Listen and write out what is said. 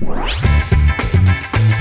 We'll be right back.